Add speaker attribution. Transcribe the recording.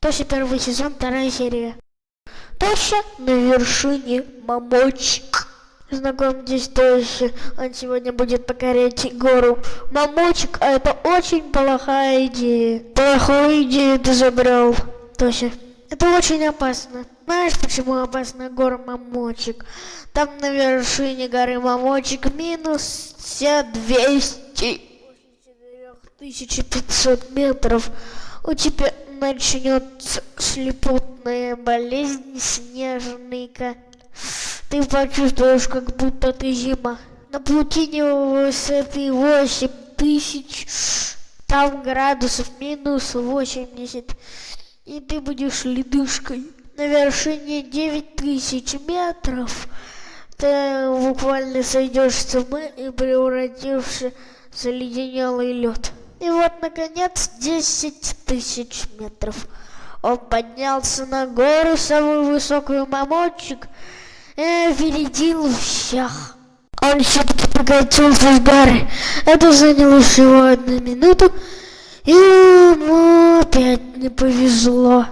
Speaker 1: Тося первый сезон, вторая серия. Тося на вершине мамочек. Знакомьтесь, Тося, он сегодня будет покорять гору мамочек, а это очень плохая идея. Плохую идею ты забрал, Тося. Это очень опасно. Знаешь, почему опасна гора Мамочек? Там на вершине горы Мамочек минус все 200 1500 метров. У тебя начнется слепотная болезнь снежника. Ты почувствуешь, как будто ты зима. На пути высоты 8000, там градусов минус 80 и ты будешь ледышкой. На вершине 9000 метров ты буквально сойдешь с ума и превратишься в заледенелый лед. И вот, наконец, 10 тысяч метров. Он поднялся на гору, самую высокую мамочек, и опередил всех. Он все-таки покатился с горы. Это заняло всего одну минуту, и ему опять не повезло.